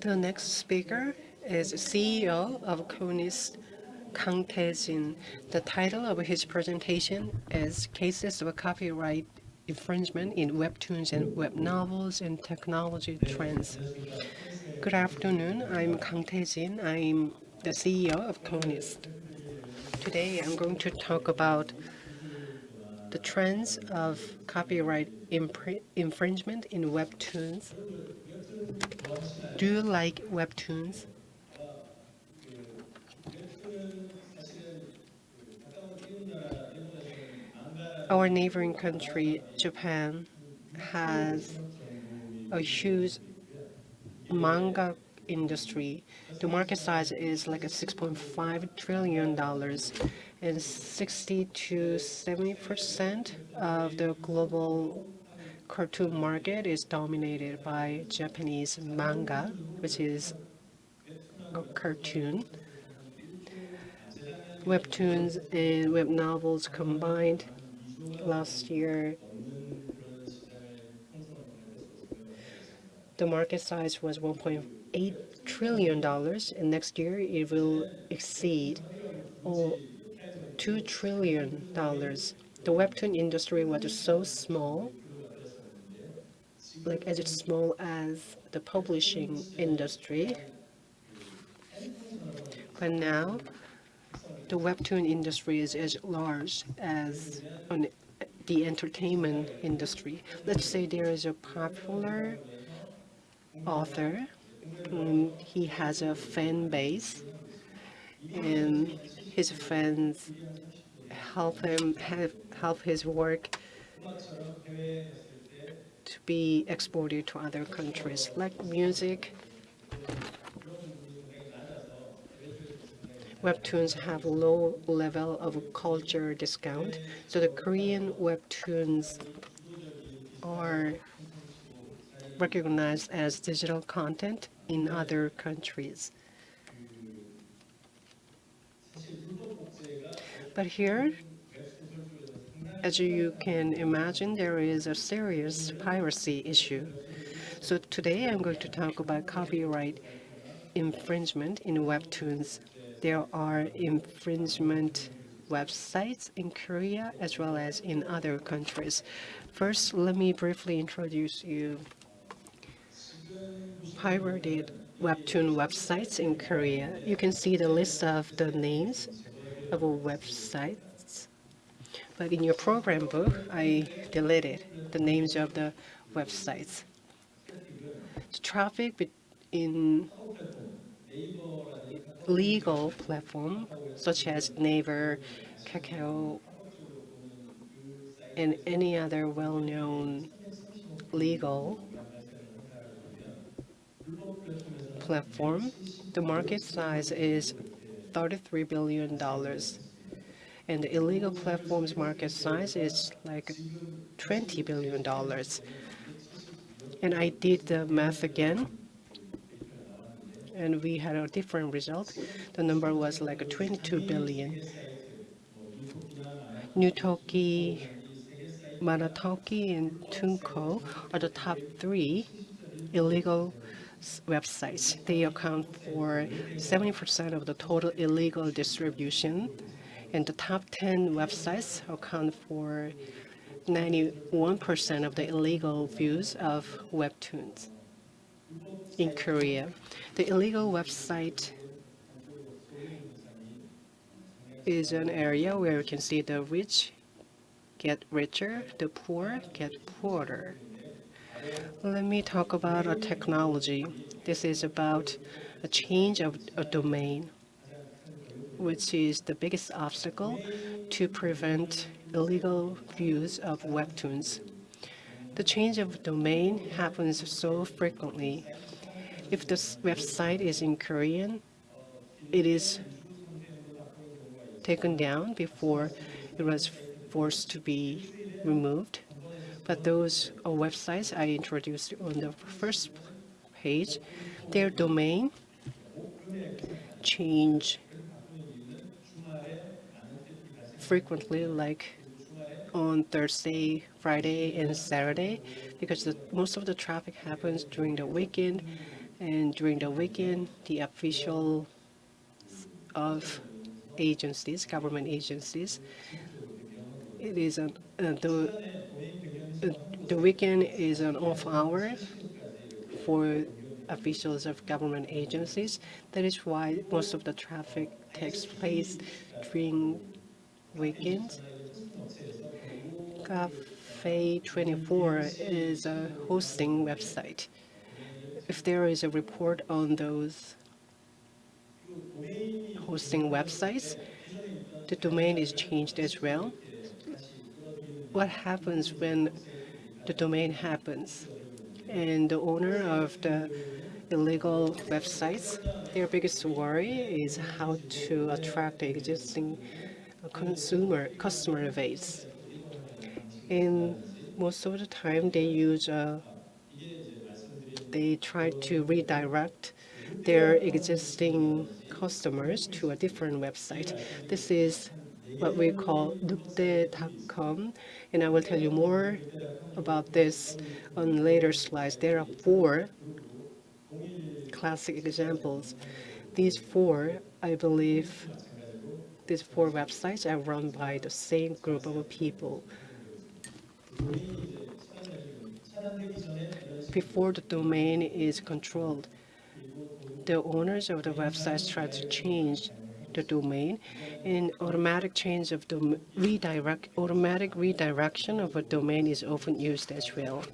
The next speaker is CEO of Conis, Kang Tae-jin. The title of his presentation is Cases of Copyright Infringement in Webtoons and Web Novels and Technology Trends. Good afternoon. I'm Kang Tae-jin. I'm the CEO of Conis. Today, I'm going to talk about the trends of copyright infringement in Webtoons do you like webtoons? Our neighboring country, Japan, has a huge manga industry. The market size is like a 6.5 trillion dollars and 60 to 70 percent of the global cartoon market is dominated by Japanese manga, which is a cartoon. Webtoons and web novels combined last year the market size was 1.8 trillion dollars and next year it will exceed oh, 2 trillion dollars the webtoon industry was so small like as small as the publishing industry. But now, the webtoon industry is as large as the entertainment industry. Let's say there is a popular author, he has a fan base, and his friends, help him help his work to be exported to other countries, like music. Webtoons have low level of culture discount, so the Korean webtoons are recognized as digital content in other countries. But here, as you can imagine, there is a serious piracy issue. So today I'm going to talk about copyright infringement in Webtoons. There are infringement websites in Korea as well as in other countries. First, let me briefly introduce you pirated webtoon websites in Korea. You can see the list of the names of a website but in your program book, I deleted the names of the websites. The traffic in legal platform such as Naver, Kakao, and any other well-known legal platform, the market size is $33 billion and the illegal platforms market size is like $20 billion. And I did the math again, and we had a different result. The number was like 22 billion. Newtoki, Manatoki, and Toonkor are the top three illegal websites. They account for 70% of the total illegal distribution and the top 10 websites account for 91% of the illegal views of webtoons in Korea. The illegal website is an area where you can see the rich get richer, the poor get poorer. Let me talk about a technology. This is about a change of a domain which is the biggest obstacle to prevent illegal views of webtoons. The change of domain happens so frequently. If the website is in Korean, it is taken down before it was forced to be removed. But those uh, websites I introduced on the first page, their domain change frequently, like on Thursday, Friday, and Saturday, because the, most of the traffic happens during the weekend And during the weekend, the official of agencies, government agencies, it is an, uh, the the weekend is an off hour for officials of government agencies. That is why most of the traffic takes place during weekends. Cafe 24 is a hosting website. If there is a report on those hosting websites, the domain is changed as well. What happens when the domain happens? And the owner of the illegal websites, their biggest worry is how to attract the existing consumer customer base. And most of the time, they use uh, they try to redirect their existing customers to a different website. This is what we call Nukde.com, and I will tell you more about this on later slides. There are four classic examples. These four, I believe, these four websites are run by the same group of people. Before the domain is controlled, the owners of the websites try to change the domain and automatic change of redirect automatic redirection of a domain is often used as well.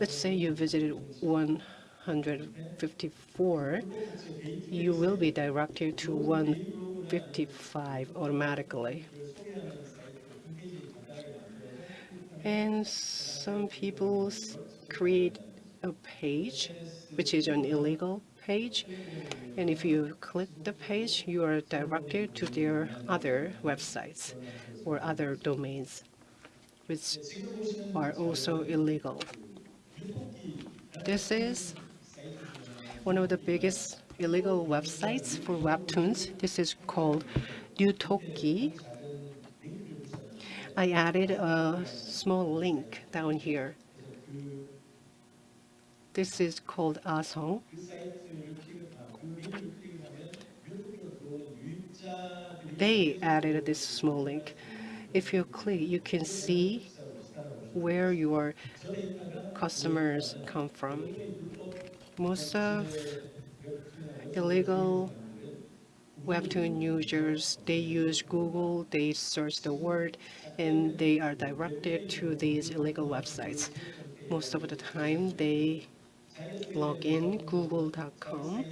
Let's say you visited 154, you will be directed to 155 automatically. And some people create a page, which is an illegal page. And if you click the page, you are directed to their other websites or other domains, which are also illegal. This is one of the biggest illegal websites for webtoons. This is called Newtoki. I added a small link down here. This is called Asong. They added this small link. If you click, you can see where your customers come from. Most of illegal Webtoon users, they use Google, they search the word, and they are directed to these illegal websites. Most of the time, they log in google.com.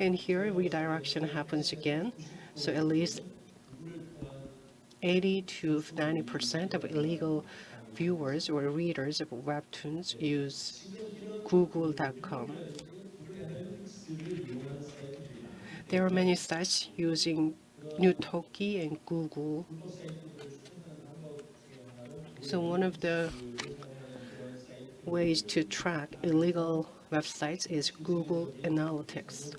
And here, redirection happens again. So at least 80 to 90 percent of illegal viewers or readers of webtoons use google.com. There are many sites using Newtoki and Google. So one of the ways to track illegal websites is Google Analytics.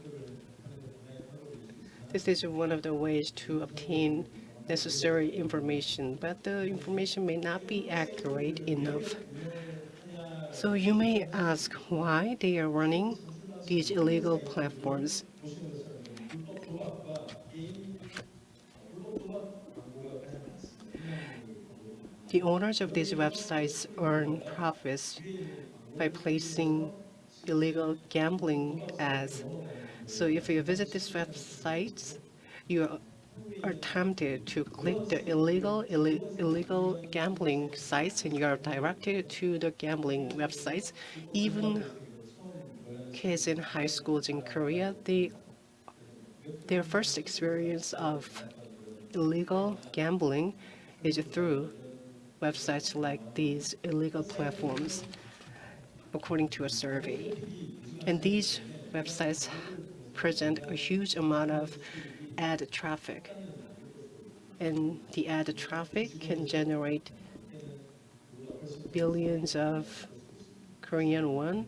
This is one of the ways to obtain necessary information, but the information may not be accurate enough. So you may ask why they are running these illegal platforms. The owners of these websites earn profits by placing illegal gambling ads. So if you visit these websites, you are tempted to click the illegal Ill illegal gambling sites and you are directed to the gambling websites. Even kids in high schools in Korea, they their first experience of illegal gambling is through websites like these illegal platforms, according to a survey. And these websites present a huge amount of ad traffic. And the ad traffic can generate billions of Korean won,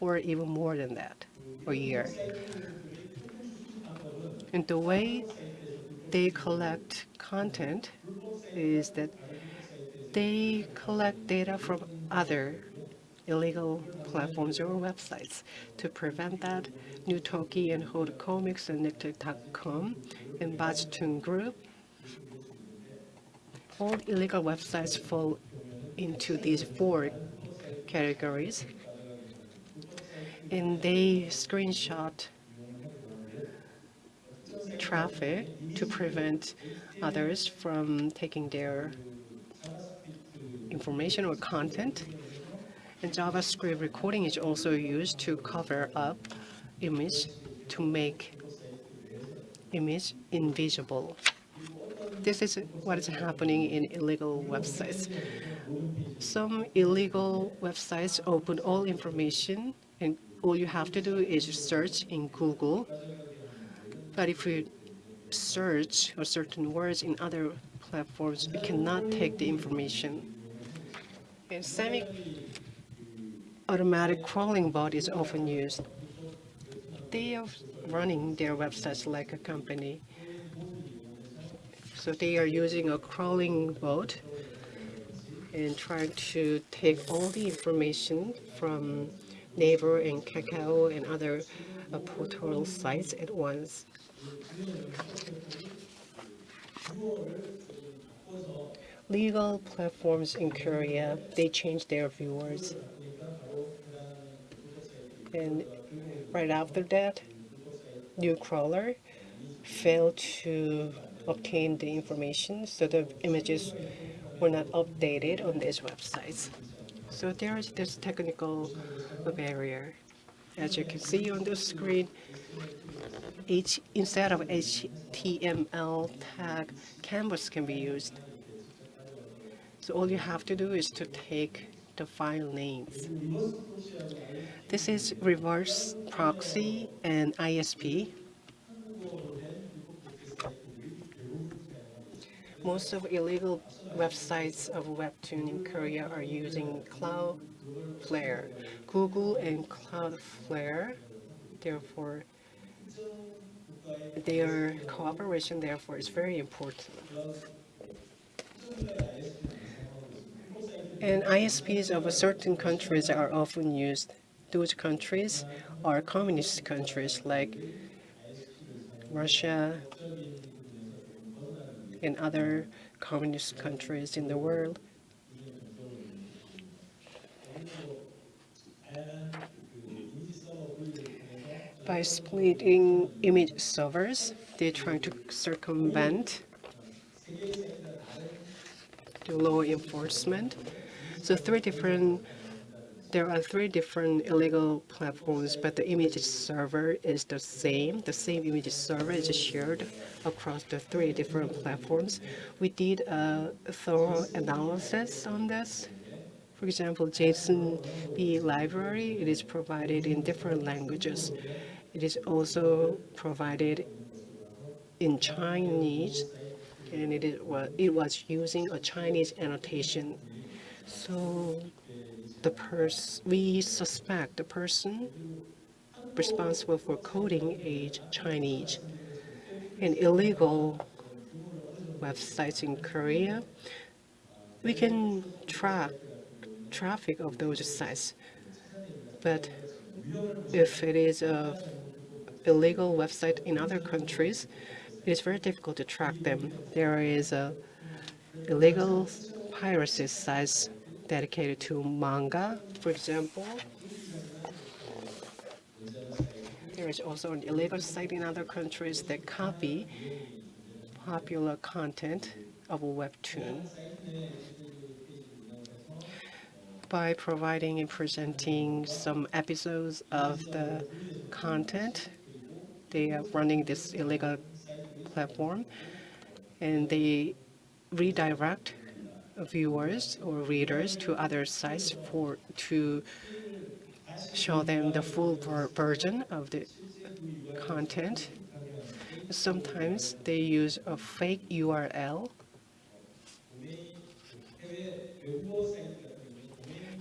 or even more than that, a year. And the way they collect content is that they collect data from other illegal platforms or websites. To prevent that, Newtoki and Comics and Nictic.com and Bachtoon Group, all illegal websites fall into these four categories. And they screenshot traffic to prevent others from taking their information or content. And JavaScript recording is also used to cover up image to make image invisible. This is what is happening in illegal websites. Some illegal websites open all information and all you have to do is search in Google. But if you search or certain words in other platforms, you cannot take the information. And semi-automatic crawling bot is often used. They are running their websites like a company. So they are using a crawling bot and trying to take all the information from Naver and Kakao and other uh, portal sites at once. Legal platforms in Korea, they change their viewers. And right after that, Newcrawler failed to obtain the information, so the images were not updated on these websites. So there is this technical barrier. As you can see on the screen, H, instead of HTML tag, canvas can be used. So all you have to do is to take the file names. This is reverse proxy and ISP. Most of illegal websites of Webtoon in Korea are using Cloudflare. Google and Cloudflare, therefore, their cooperation, therefore, is very important. And ISPs of certain countries are often used. Those countries are communist countries like Russia and other communist countries in the world. By splitting image servers, they're trying to circumvent the law enforcement. So three different, there are three different illegal platforms, but the image server is the same. The same image server is shared across the three different platforms. We did a thorough analysis on this. For example, JSON-B library, it is provided in different languages. It is also provided in Chinese, and it, is, well, it was using a Chinese annotation. So the pers we suspect the person responsible for coding is Chinese. And illegal websites in Korea, we can track traffic of those sites. But if it is a illegal website in other countries, it is very difficult to track them. There is a illegal piracy sites dedicated to manga, for example. There is also an illegal site in other countries that copy popular content of a webtoon by providing and presenting some episodes of the content they are running this illegal platform, and they redirect viewers or readers to other sites for to show them the full ver version of the content. Sometimes they use a fake URL.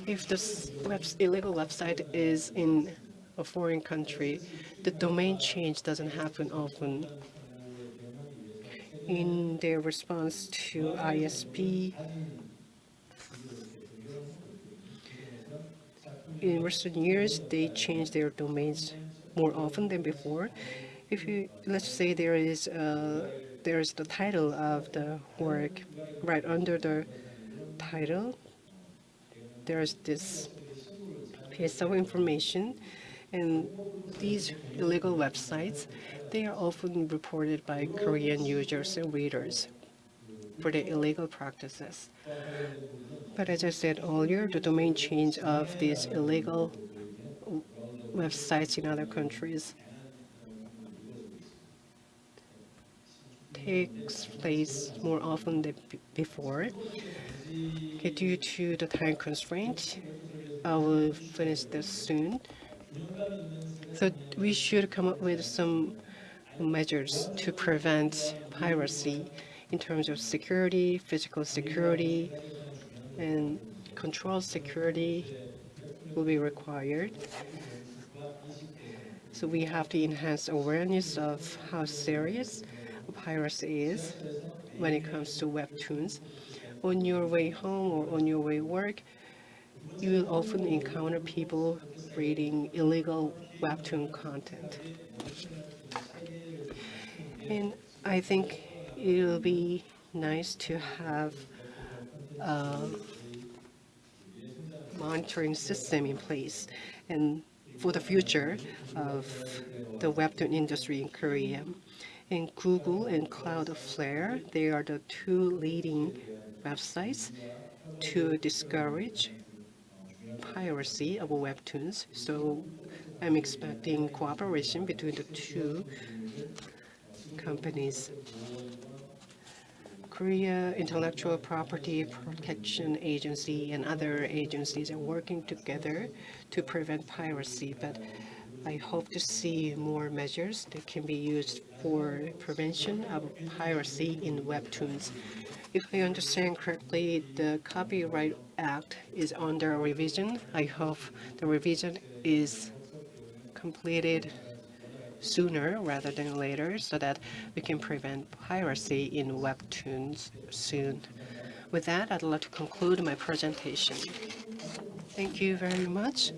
If this web illegal website is in a foreign country, the domain change doesn't happen often. In their response to ISP, in recent years, they change their domains more often than before. If you, let's say there is, uh, there is the title of the work right under the title, there's this piece of information and these illegal websites, they are often reported by Korean users and readers for their illegal practices. But as I said earlier, the domain change of these illegal websites in other countries takes place more often than before. Okay, due to the time constraint, I will finish this soon. So we should come up with some measures to prevent piracy in terms of security, physical security, and control security will be required. So we have to enhance awareness of how serious piracy is when it comes to webtoons. On your way home or on your way work, you will often encounter people reading illegal webtoon content. And I think it will be nice to have a monitoring system in place and for the future of the webtoon industry in Korea. And Google and Cloudflare, they are the two leading websites to discourage piracy of webtoons. So I'm expecting cooperation between the two companies. Korea Intellectual Property Protection Agency and other agencies are working together to prevent piracy, but I hope to see more measures that can be used for prevention of piracy in webtoons. If I understand correctly, the Copyright Act is under revision. I hope the revision is completed sooner rather than later so that we can prevent piracy in webtoons soon. With that, I'd like to conclude my presentation. Thank you very much.